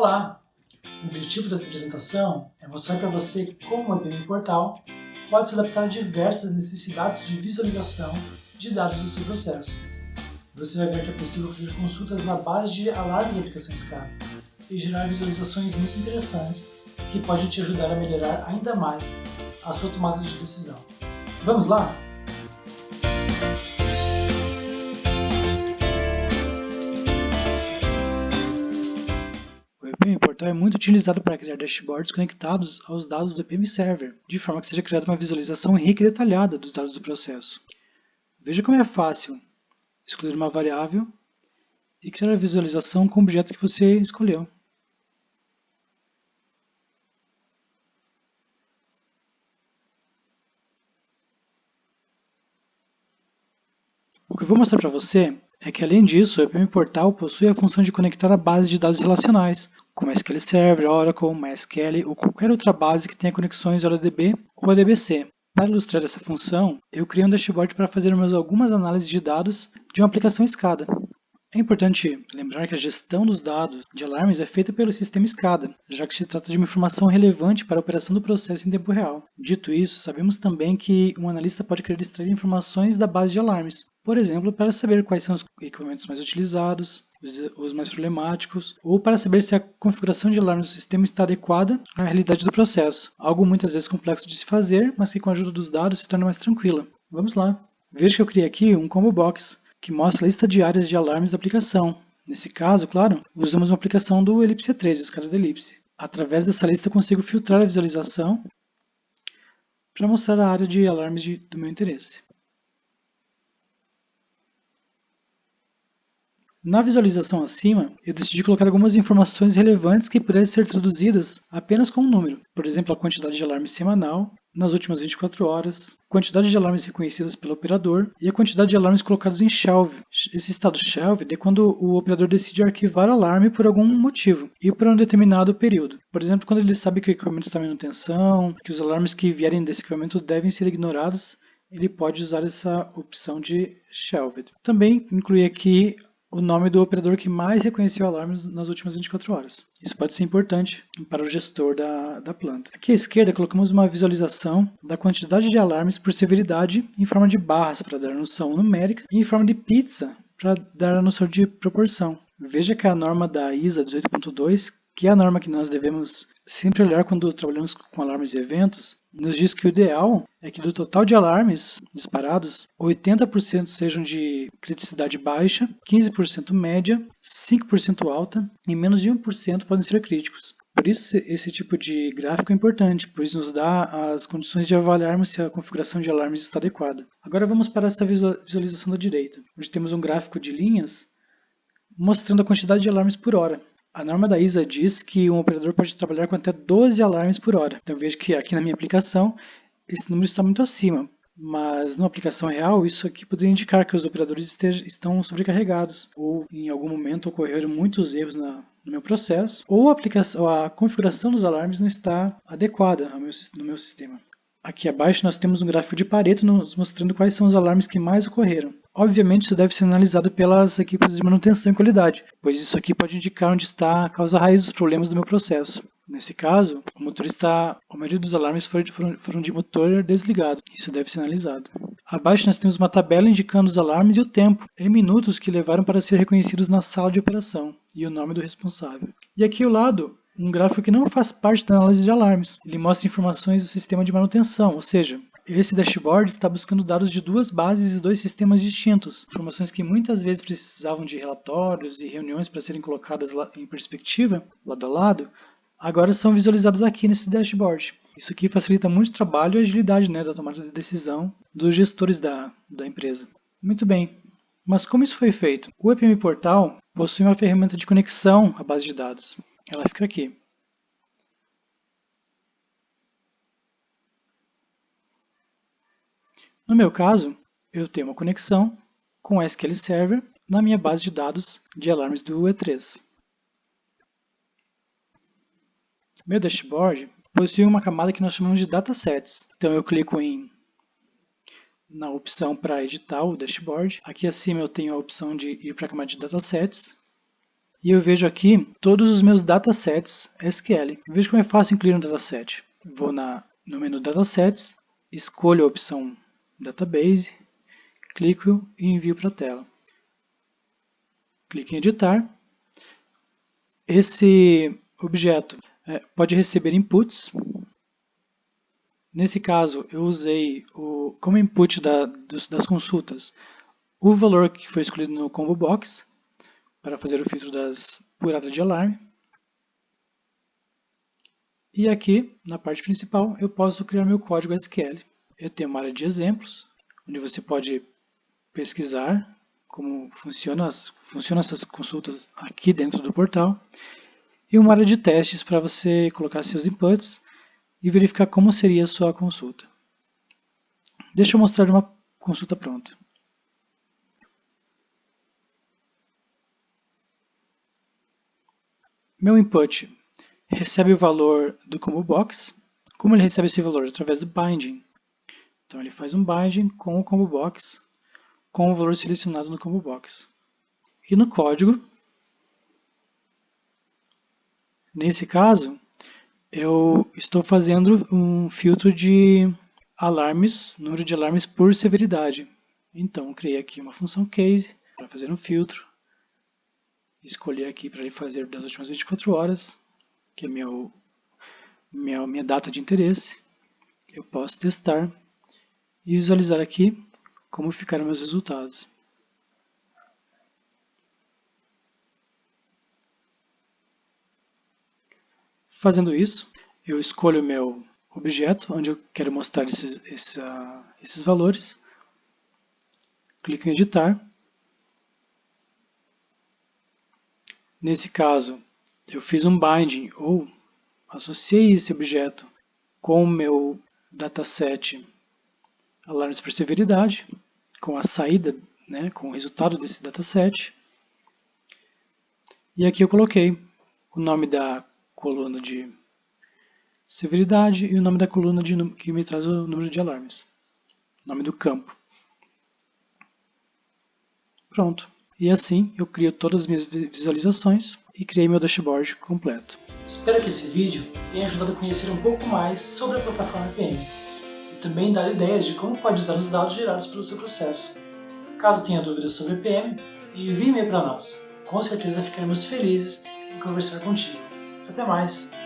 Olá! O objetivo dessa apresentação é mostrar para você como o EPM Portal pode se adaptar a diversas necessidades de visualização de dados do seu processo. Você vai ver que é possível fazer consultas na base de alarmes da aplicação SCADA e gerar visualizações muito interessantes que podem te ajudar a melhorar ainda mais a sua tomada de decisão. Vamos lá? EPM Portal é muito utilizado para criar dashboards conectados aos dados do EPM Server, de forma que seja criada uma visualização rica e detalhada dos dados do processo. Veja como é fácil escolher uma variável e criar a visualização com o objeto que você escolheu. O que eu vou mostrar para você é que, além disso, o EPM Portal possui a função de conectar a base de dados relacionais, como SQL Server, Oracle, MySQL ou qualquer outra base que tenha conexões ODB ou ADBC. Para ilustrar essa função, eu criei um dashboard para fazer algumas análises de dados de uma aplicação SCADA. É importante lembrar que a gestão dos dados de alarmes é feita pelo sistema SCADA, já que se trata de uma informação relevante para a operação do processo em tempo real. Dito isso, sabemos também que um analista pode querer extrair informações da base de alarmes, por exemplo, para saber quais são os equipamentos mais utilizados, os mais problemáticos, ou para saber se a configuração de alarmes do sistema está adequada à realidade do processo, algo muitas vezes complexo de se fazer, mas que com a ajuda dos dados se torna mais tranquila. Vamos lá! Veja que eu criei aqui um combo box, que mostra a lista de áreas de alarmes da aplicação. Nesse caso, claro, usamos uma aplicação do Ellipse 3, o escada da Ellipse. Através dessa lista consigo filtrar a visualização para mostrar a área de alarmes de, do meu interesse. Na visualização acima, eu decidi colocar algumas informações relevantes que pudessem ser traduzidas apenas com um número, por exemplo, a quantidade de alarmes semanal nas últimas 24 horas, quantidade de alarmes reconhecidas pelo operador e a quantidade de alarmes colocados em shelve. Esse estado shelve é quando o operador decide arquivar o alarme por algum motivo e por um determinado período. Por exemplo, quando ele sabe que o equipamento está em manutenção, que os alarmes que vierem desse equipamento devem ser ignorados, ele pode usar essa opção de shelved. Também inclui aqui o nome do operador que mais reconheceu alarmes nas últimas 24 horas. Isso pode ser importante para o gestor da, da planta. Aqui à esquerda colocamos uma visualização da quantidade de alarmes por severidade em forma de barras para dar noção numérica e em forma de pizza para dar a noção de proporção. Veja que a norma da ISA 18.2 que é a norma que nós devemos sempre olhar quando trabalhamos com alarmes e eventos, nos diz que o ideal é que do total de alarmes disparados, 80% sejam de criticidade baixa, 15% média, 5% alta e menos de 1% podem ser críticos. Por isso, esse tipo de gráfico é importante, pois nos dá as condições de avaliarmos se a configuração de alarmes está adequada. Agora vamos para essa visualização da direita, onde temos um gráfico de linhas mostrando a quantidade de alarmes por hora. A norma da ISA diz que um operador pode trabalhar com até 12 alarmes por hora. Então vejo que aqui na minha aplicação esse número está muito acima, mas na aplicação real isso aqui poderia indicar que os operadores estejam, estão sobrecarregados ou em algum momento ocorreram muitos erros na, no meu processo ou a, aplicação, a configuração dos alarmes não está adequada meu, no meu sistema. Aqui abaixo nós temos um gráfico de Pareto nos mostrando quais são os alarmes que mais ocorreram. Obviamente isso deve ser analisado pelas equipes de manutenção e qualidade, pois isso aqui pode indicar onde está a causa raiz dos problemas do meu processo. Nesse caso, o motorista, a maioria dos alarmes foram de motor desligado. Isso deve ser analisado. Abaixo nós temos uma tabela indicando os alarmes e o tempo, em minutos que levaram para ser reconhecidos na sala de operação, e o nome do responsável. E aqui ao lado, um gráfico que não faz parte da análise de alarmes. Ele mostra informações do sistema de manutenção, ou seja, esse dashboard está buscando dados de duas bases e dois sistemas distintos, informações que muitas vezes precisavam de relatórios e reuniões para serem colocadas em perspectiva, lado a lado, agora são visualizadas aqui nesse dashboard. Isso aqui facilita muito o trabalho e a agilidade né, da tomada de decisão dos gestores da, da empresa. Muito bem, mas como isso foi feito? O EPM Portal possui uma ferramenta de conexão à base de dados ela fica aqui. No meu caso, eu tenho uma conexão com o SQL Server na minha base de dados de alarmes do E3. Meu dashboard possui uma camada que nós chamamos de datasets. Então eu clico em na opção para editar o dashboard. Aqui acima eu tenho a opção de ir para a camada de datasets e eu vejo aqui todos os meus datasets SQL. Veja como é fácil incluir um dataset. Vou na, no menu Datasets, escolho a opção Database, clico e envio para a tela. Clique em editar. Esse objeto é, pode receber inputs. Nesse caso, eu usei o, como input da, dos, das consultas o valor que foi escolhido no combo box para fazer o filtro das puradas de alarme. E aqui, na parte principal, eu posso criar meu código SQL. Eu tenho uma área de exemplos, onde você pode pesquisar como funciona as, funcionam essas consultas aqui dentro do portal e uma área de testes para você colocar seus inputs e verificar como seria a sua consulta. Deixa eu mostrar uma consulta pronta. Meu input recebe o valor do combo box. Como ele recebe esse valor? Através do binding. Então ele faz um binding com o combo box com o valor selecionado no combo box. E no código, nesse caso, eu estou fazendo um filtro de alarmes, número de alarmes por severidade. Então, criei aqui uma função case para fazer um filtro. Escolhi aqui para ele fazer das últimas 24 horas, que é meu, minha, minha data de interesse. Eu posso testar e visualizar aqui como ficaram meus resultados. Fazendo isso, eu escolho o meu objeto, onde eu quero mostrar esses, esses, valores. Clico em editar. Nesse caso, eu fiz um binding, ou associei esse objeto com o meu dataset alarmes por severidade, com a saída, né, com o resultado desse dataset. E aqui eu coloquei o nome da coluna de severidade e o nome da coluna de, que me traz o número de alarmes. Nome do campo. Pronto. E assim eu crio todas as minhas visualizações e criei meu dashboard completo. Espero que esse vídeo tenha ajudado a conhecer um pouco mais sobre a plataforma PM também dar ideias de como pode usar os dados gerados pelo seu processo. Caso tenha dúvidas sobre PM, envie e-mail para nós. Com certeza ficaremos felizes em conversar contigo. Até mais!